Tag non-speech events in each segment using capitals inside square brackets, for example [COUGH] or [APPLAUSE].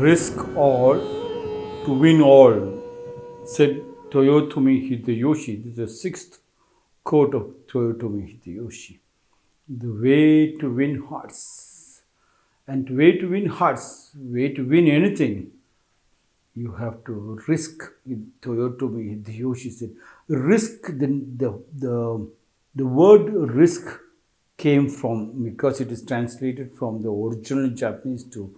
risk all to win all, said Toyotomi Hideyoshi. This is the sixth quote of Toyotomi Hideyoshi. The way to win hearts. And the way to win hearts, way to win anything, you have to risk. Toyotomi Hideyoshi said, risk the, the, the, the word risk came from because it is translated from the original Japanese to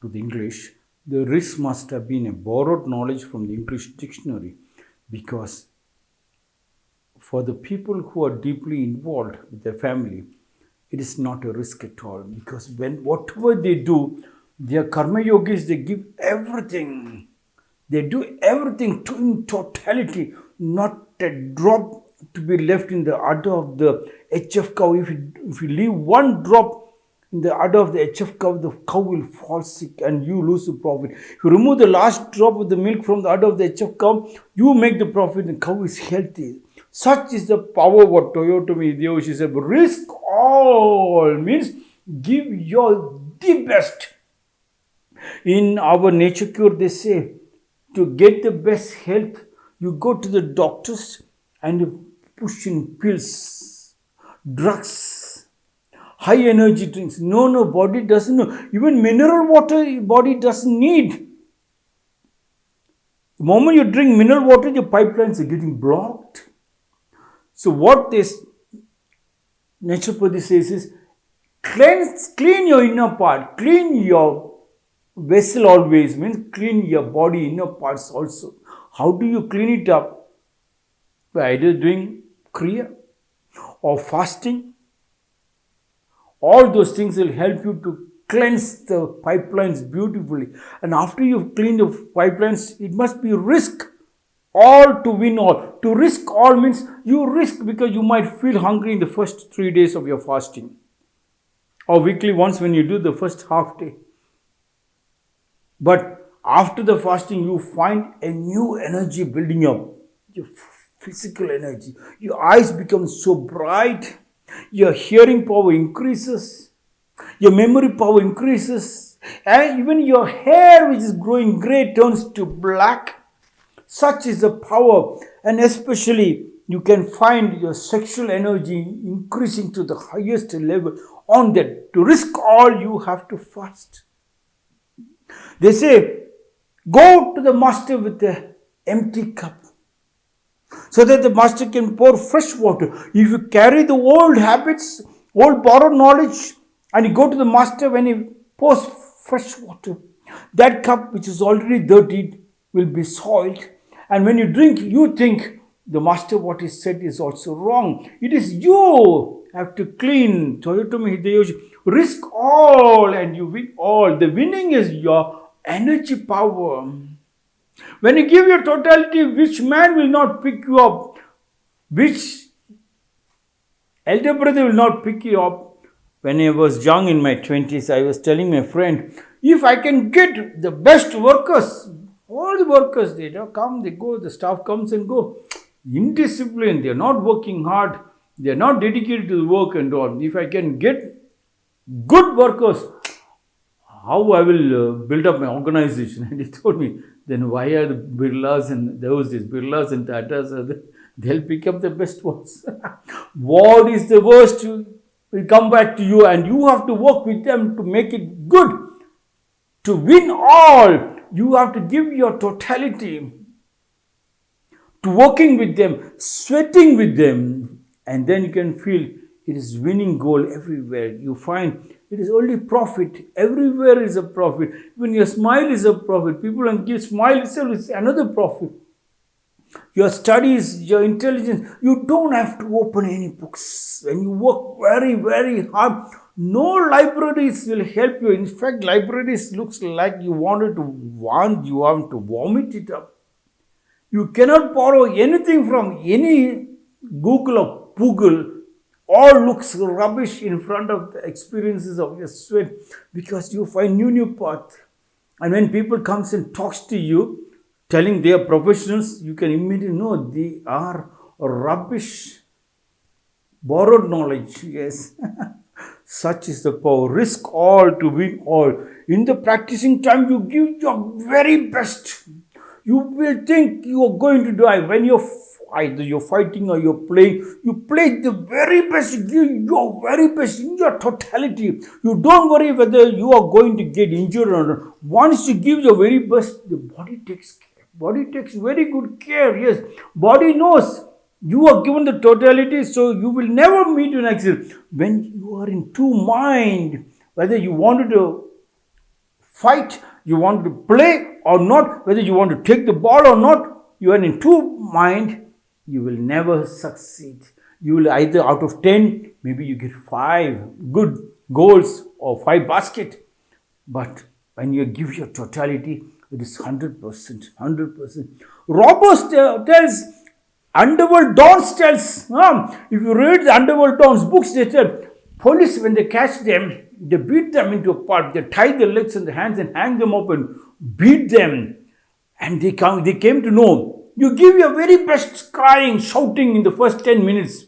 to the English, the risk must have been a borrowed knowledge from the English dictionary because for the people who are deeply involved with their family, it is not a risk at all because when whatever they do, their karma yogis, they give everything. They do everything to in totality, not a drop to be left in the udder of the HF cow. If you, if you leave one drop the udder of the HF cow, the cow will fall sick and you lose the profit. If you remove the last drop of the milk from the udder of the HF cow, you make the profit and the cow is healthy. Such is the power what Toyotomi Hideyoshi said. Risk all means give your the best. In our nature cure, they say to get the best health, you go to the doctors and you push in pills, drugs, high energy drinks. No, no, body doesn't know. Even mineral water, body doesn't need. The moment you drink mineral water, your pipelines are getting blocked. So what this naturopathy says is, cleanse, clean your inner part, clean your vessel always, means clean your body, inner parts also. How do you clean it up? By either doing Kriya or fasting all those things will help you to cleanse the pipelines beautifully. And after you've cleaned the pipelines, it must be risk all to win all. To risk all means you risk because you might feel hungry in the first three days of your fasting or weekly once when you do the first half day. But after the fasting, you find a new energy building up, your physical energy. Your eyes become so bright your hearing power increases, your memory power increases, and even your hair, which is growing gray, turns to black. Such is the power, and especially you can find your sexual energy increasing to the highest level. On that, to risk all, you have to fast. They say, go to the master with an empty cup so that the master can pour fresh water. If you carry the old habits, old borrowed knowledge, and you go to the master when he pours fresh water, that cup which is already dirtied will be soiled. And when you drink, you think the master what he said is also wrong. It is you have to clean. Toyotomi Hideyoshi, risk all and you win all. The winning is your energy power. When you give your totality, which man will not pick you up? Which elder brother will not pick you up? When I was young in my 20s, I was telling my friend, if I can get the best workers, all the workers, they come, they go, the staff comes and go. Indisciplined, they are not working hard, they are not dedicated to the work and all. If I can get good workers, how I will uh, build up my organization. [LAUGHS] And he told me, then why are the Birlas and those days, Birlas and Tatas, they'll pick up the best ones. [LAUGHS] what is the worst will come back to you and you have to work with them to make it good. To win all, you have to give your totality to working with them, sweating with them, and then you can feel it is winning goal everywhere. You find it is only profit. Everywhere is a profit. When your smile is a profit, people and give smile itself is another profit. Your studies, your intelligence, you don't have to open any books. When you work very, very hard, no libraries will help you. In fact, libraries looks like you wanted to want, you want to vomit it up. You cannot borrow anything from any Google or Google all looks rubbish in front of the experiences of your sweat because you find new new path and when people comes and talks to you telling they are professionals you can immediately know they are rubbish borrowed knowledge yes [LAUGHS] Such is the power. Risk all to win all. In the practicing time, you give your very best. You will think you are going to die. When you're either you're fighting or you're playing, you play the very best, give your very best in your totality. You don't worry whether you are going to get injured or not. Once you give your very best, the body takes care. Body takes very good care. Yes, body knows you are given the totality, so you will never meet an accident. When you are in two mind, whether you wanted to fight, you want to play or not, whether you want to take the ball or not, you are in two mind, you will never succeed. You will either out of 10, maybe you get five good goals or five basket. But when you give your totality, it is 100%, 100%. Robbers tells Underworld Dons tells, um, if you read the Underworld Dons books, they tell police when they catch them, they beat them into a pulp, they tie their legs and the hands and hang them up and beat them. And they come, they came to know you give your very best crying, shouting in the first 10 minutes.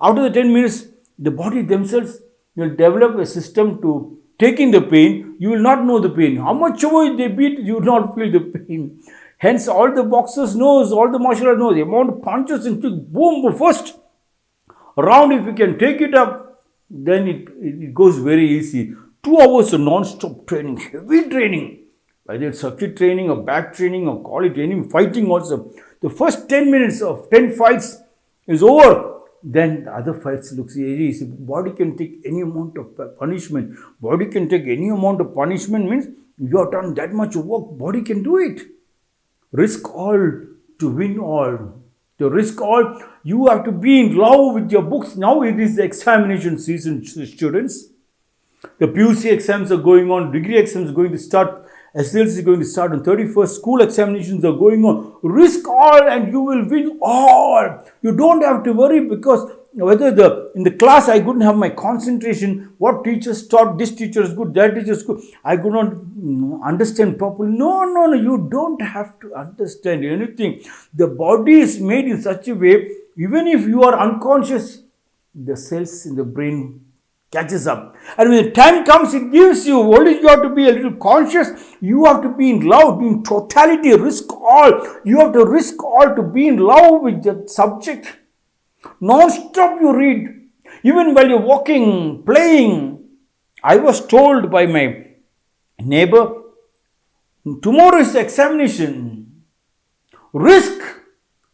After the 10 minutes, the body themselves will develop a system to taking the pain. You will not know the pain. How much ever they beat, you will not feel the pain. Hence, all the boxers knows, all the martial arts knows, the amount of punches and boom, first round, if you can take it up, then it, it goes very easy. Two hours of non-stop training, heavy training, whether it's circuit training or back training or quality training, fighting also. The first 10 minutes of 10 fights is over. Then the other fights looks easy. Body can take any amount of punishment. Body can take any amount of punishment means you have done that much work, body can do it risk all to win all. To risk all, you have to be in love with your books. Now it is examination season, students. The PUC exams are going on, degree exams are going to start, SLC is going to start on 31st, school examinations are going on. Risk all and you will win all. You don't have to worry because whether the in the class I couldn't have my concentration, what teachers taught, this teacher is good, that teacher is good, I could not mm, understand properly. No, no, no, you don't have to understand anything. The body is made in such a way, even if you are unconscious, the cells in the brain catches up. And when the time comes, it gives you, only you have to be a little conscious, you have to be in love, in totality, risk all. You have to risk all to be in love with the subject Non-stop you read. Even while you're walking, playing. I was told by my neighbor, tomorrow is examination. Risk.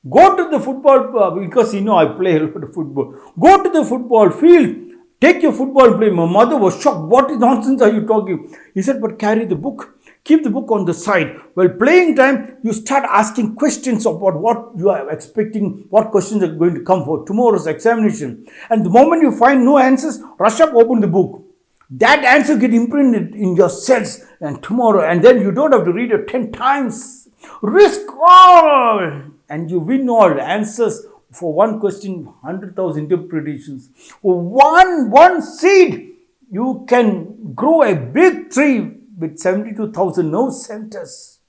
Go to the football, uh, because you know I play a lot of football. Go to the football field. Take your football play. My mother was shocked. What nonsense are you talking? He said, but carry the book keep the book on the side. While playing time, you start asking questions about what you are expecting, what questions are going to come for tomorrow's examination. And the moment you find no answers, rush up, open the book. That answer get imprinted in your cells and tomorrow, and then you don't have to read it 10 times. Risk all and you win all answers for one question, 100,000 interpretations. One, one seed, you can grow a big tree with 72,000 nerve centers.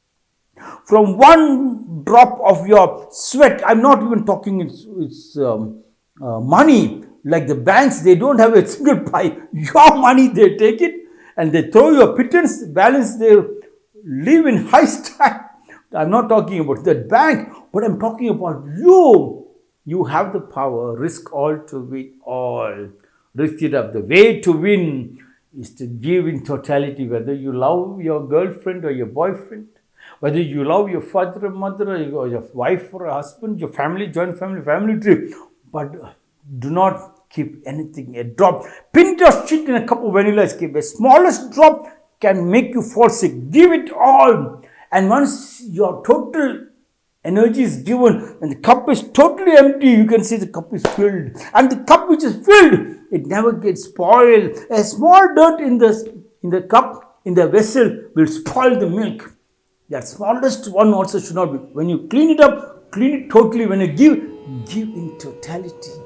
From one drop of your sweat, I'm not even talking it's, it's um, uh, money, like the banks, they don't have a single pie. [LAUGHS] Your money, they take it and they throw your pittance, balance, they live in high style. [LAUGHS] I'm not talking about that bank, but I'm talking about you. You have the power, risk all to win all. Risk it up. The way to win is to give in totality, whether you love your girlfriend or your boyfriend, whether you love your father or mother or your wife or husband, your family, joint family, family tree, but uh, do not keep anything, a drop. Pinch of shit in a cup of vanilla cream. The smallest drop can make you fall sick. Give it all. And once your total energy is given and the cup is totally empty, you can see the cup is filled. And the cup which is filled it never gets spoiled. A small dirt in the, in the cup, in the vessel, will spoil the milk. That smallest one also should not be. When you clean it up, clean it totally. When you give, give in totality.